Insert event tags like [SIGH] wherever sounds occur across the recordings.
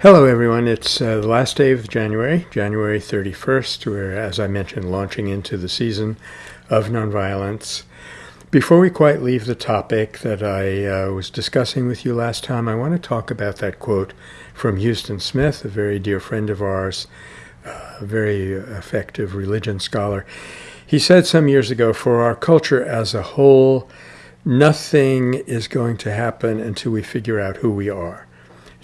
Hello, everyone. It's uh, the last day of January, January 31st. We're, as I mentioned, launching into the season of nonviolence. Before we quite leave the topic that I uh, was discussing with you last time, I want to talk about that quote from Huston Smith, a very dear friend of ours, uh, a very effective religion scholar. He said some years ago, For our culture as a whole, nothing is going to happen until we figure out who we are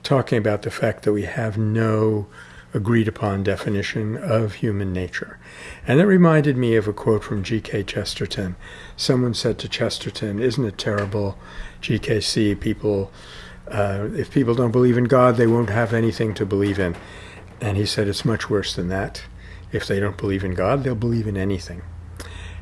talking about the fact that we have no agreed upon definition of human nature. And that reminded me of a quote from G.K. Chesterton. Someone said to Chesterton, Isn't it terrible, GKC, people, uh, if people don't believe in God, they won't have anything to believe in. And he said, It's much worse than that. If they don't believe in God, they'll believe in anything.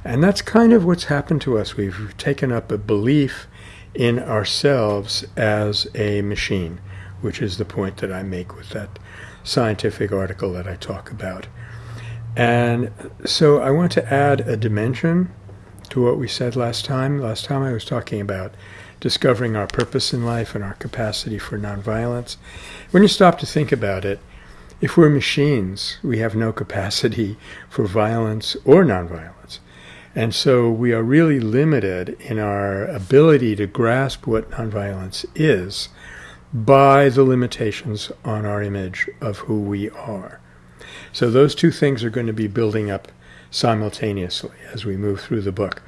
And that's kind of what's happened to us. We've taken up a belief in ourselves as a machine which is the point that I make with that scientific article that I talk about. And so I want to add a dimension to what we said last time. Last time I was talking about discovering our purpose in life and our capacity for nonviolence. When you stop to think about it, if we're machines, we have no capacity [LAUGHS] for violence or nonviolence. And so we are really limited in our ability to grasp what nonviolence is by the limitations on our image of who we are. So those two things are going to be building up simultaneously as we move through the book.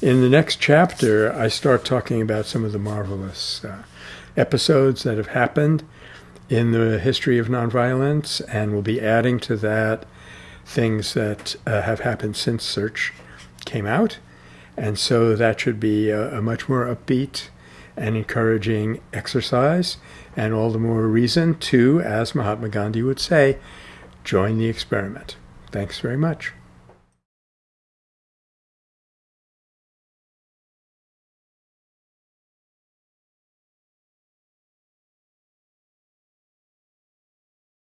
In the next chapter, I start talking about some of the marvelous uh, episodes that have happened in the history of nonviolence, and we'll be adding to that things that uh, have happened since Search came out. And so that should be a, a much more upbeat and encouraging exercise, and all the more reason to, as Mahatma Gandhi would say, join the experiment. Thanks very much.